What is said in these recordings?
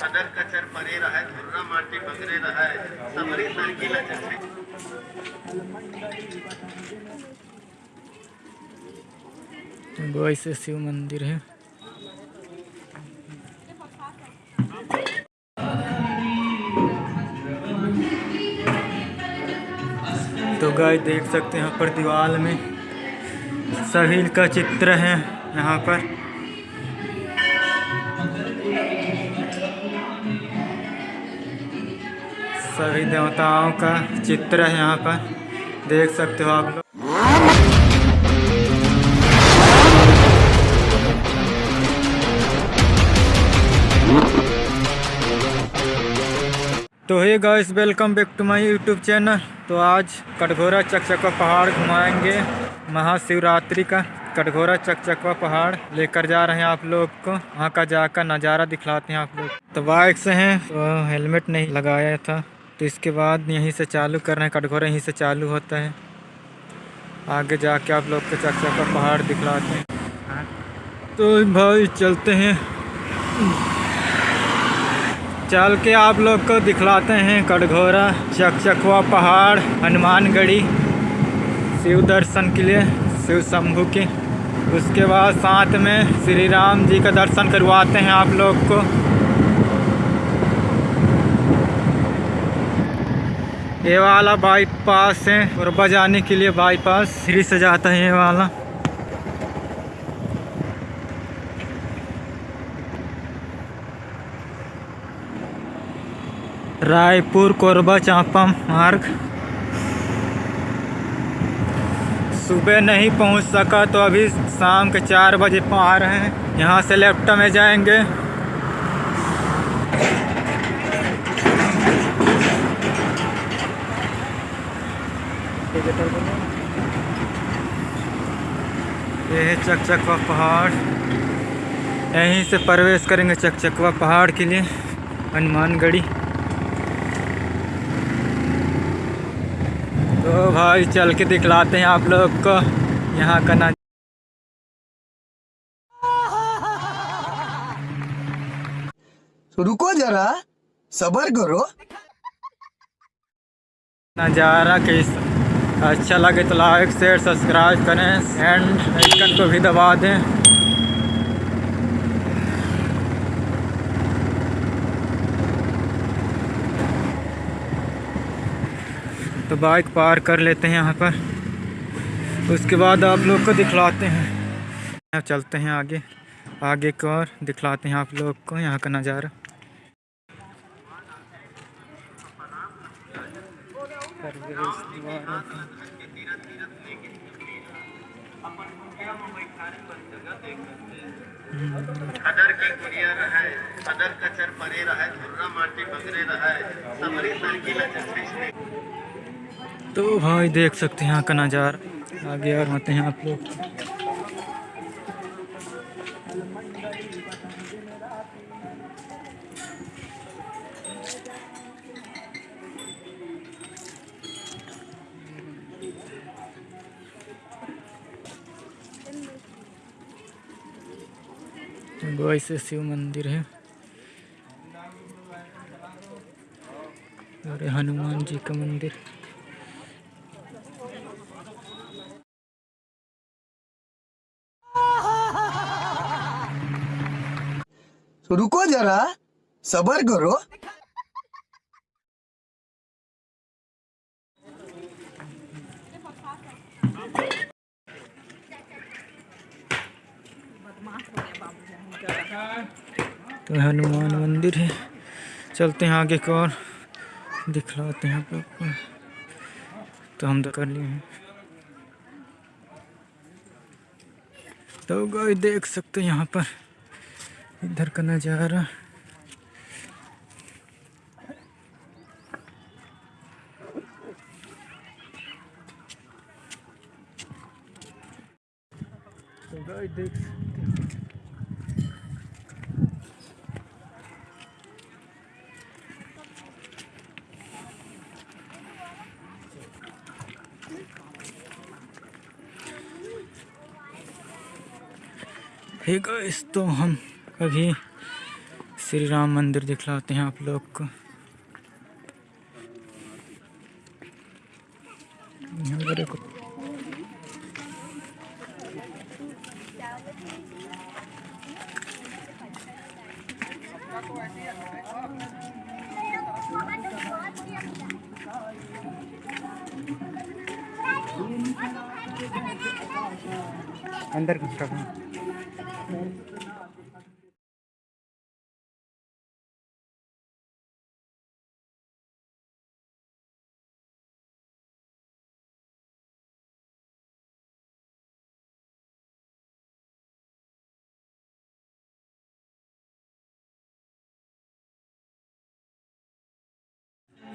खदर कचर परे रहे धुर्रा माटी बगरे रहे समरी सरकीला चचे गोई से। शिव मंदिर है। तो गाय देख सकते हैं यहाँ पर दीवार में सभी का चित्र है यहाँ पर। सभी देवताओं का चित्र है यहाँ पर। देख सकते हो आप लोग। तो hey guys welcome back to my YouTube channel तो आज कटघोरा चकचकवा पहाड़ घुमाएँगे। महाशिवरात्रि का कटघोरा चकचकवा पहाड़ लेकर जा रहे हैं आप लोग को। वहाँ का जाकर नज़ारा दिखलाते हैं आप लोग। तो बाइक से हैं तो हेलमेट नहीं लगाया था। तो इसके बाद यहीं से चालू कर रहे हैं, कटघोरा यहीं से चालू होता है। आगे जाके आप लोग को चकचकवा पहाड़ दिखलाते हैं। तो भाई चलते हैं। चल के आप लोग को दिखलाते हैं कटघोरा, चकचकवा पहाड़, हनुमानगढ़ी, शिव दर्शन के लिए, शिव शंभू के। उसके बाद साथ में श्री राम जी का दर्शन करवाते हैं आप लोग को। ये वाला बाईपास है और बजाने के लिए बाईपास फ्री से जाता है ये वाला। रायपुर, कोरबा, चांपा मार्ग। सुबह नहीं पहुँच सका तो अभी शाम के चार बजे आ रहे हैं। यहाँ से लेफ़्ट में जाएँगे। ये है चकचकवा पहाड़। यहीं से प्रवेश करेंगे चकचकवा पहाड़ के लिए हनुमानगढ़ी। तो भाई चल के दिखलाते हैं आप लोग को यहाँ का ना तो रुको जरा सबर करो। नज़ारा कैस अच्छा लगे तो लाइक शेयर सब्सक्राइब करें एंड आइकन को भी दबा दें। तो बाइक पार कर लेते हैं यहाँ पर। उसके बाद आप लोग को दिखलाते हैं। चलते हैं आगे। आगे को और दिखलाते हैं आप लोग को यहाँ का नज़ारा। खदर की गुड़िया रहे खदर कचर परे रहे धुर्रा माटी बगरे रहे समरी सरकीला चचे तो भाई देख सकते हैं का नज़ारा। आगे और आते हैं आप लोग। से शिव मंदिर है। और हनुमान जी का मंदिर। रुको जरा सबर करो। तो हनुमान मंदिर है। चलते हैं आगे को और दिखलाते हैं आप लोग तो हम तो कर लिए हैं। तो गाय देख सकते हैं यहाँ पर इधर का नज़ारा। तो गाय देख हे गाइस तो हम अभी श्री राम मंदिर दिखलाते हैं आप लोग को। अंदर घुस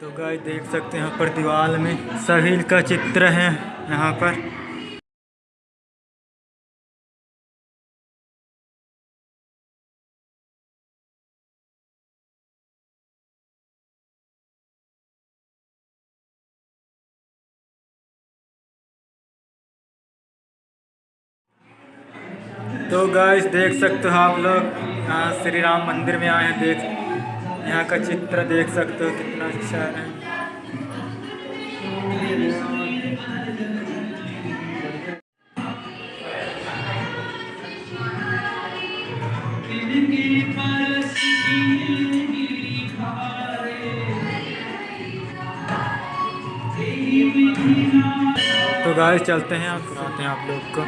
तो गाय देख सकते हैं यहाँ पर दीवार में सभी का चित्र है यहाँ पर। तो गाइस, देख सकते हो आप लोग श्री राम मंदिर में आए हैं, देख यहाँ का चित्र देख सकते हो कितना अच्छा है। तो गाय चलते हैं आप आते हैं आप लोग को।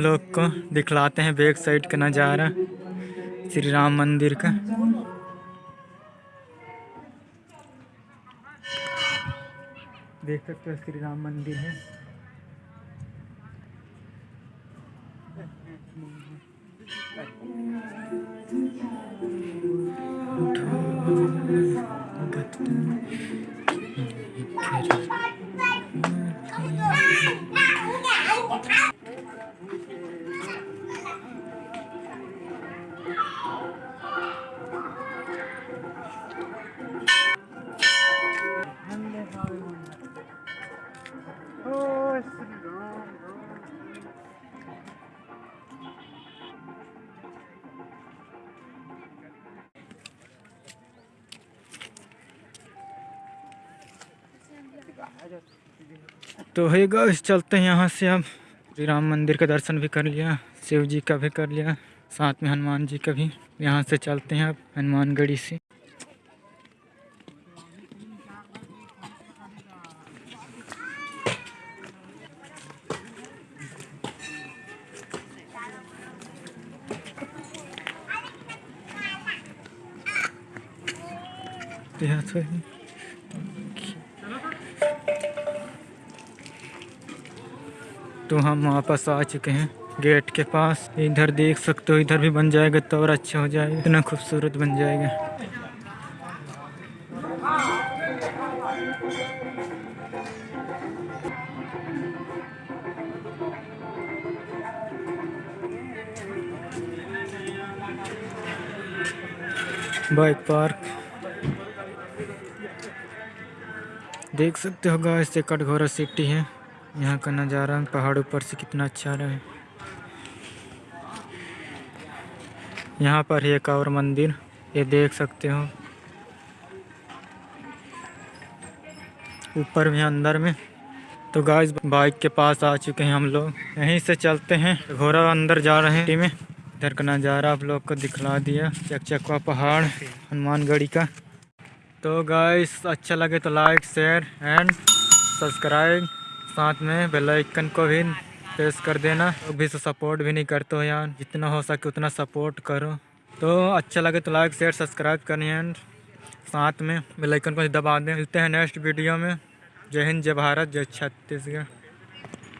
लोग को दिखलाते हैं बैक साइड का नज़ारा, श्री राम मंदिर का। देख सकते हो श्री राम मंदिर है। तो है गाइस चलते हैं यहाँ से अब। श्री राम मंदिर का दर्शन भी कर लिया, शिव जी का भी कर लिया, साथ में हनुमान जी का भी। यहाँ से चलते हैं अब, हनुमानगढ़ी से। तो यहाँ से तो हम वापस आ चुके हैं गेट के पास। इधर देख सकते हो, इधर भी बन जाएगा तो और अच्छा हो जाएगा। इतना खूबसूरत बन जाएगा। Bike park. देख सकते हो गाइस से कटघोरा सिटी है। यहाँ का नज़ारा पहाड़ ऊपर से कितना अच्छा रहा है। यहाँ पर है एक और मंदिर, ये देख सकते हो। ऊपर भी अंदर में। तो गाइस बाइक के पास आ चुके हैं हम लोग। यहीं से चलते हैं। घोड़ा अंदर जा रहे हैं। में। इधर का नज़ारा आप लोग को दिखला दिया। चकचकवा पहाड़, हनुमानगढ़ी का। तो गाइस अच्छा लगे तो लाइक शेयर एंड सब्सक्राइब साथ में बेल आइकन को भी प्रेस कर देना। लोग भी सपोर्ट भी नहीं करते हो यार। जितना हो सके उतना सपोर्ट करो। तो अच्छा लगे तो लाइक शेयर सब्सक्राइब करें एंड साथ में बेल आइकन को दबा दें। मिलते हैं नेक्स्ट वीडियो में। जय हिंद, जय भारत, जय छत्तीसगढ़।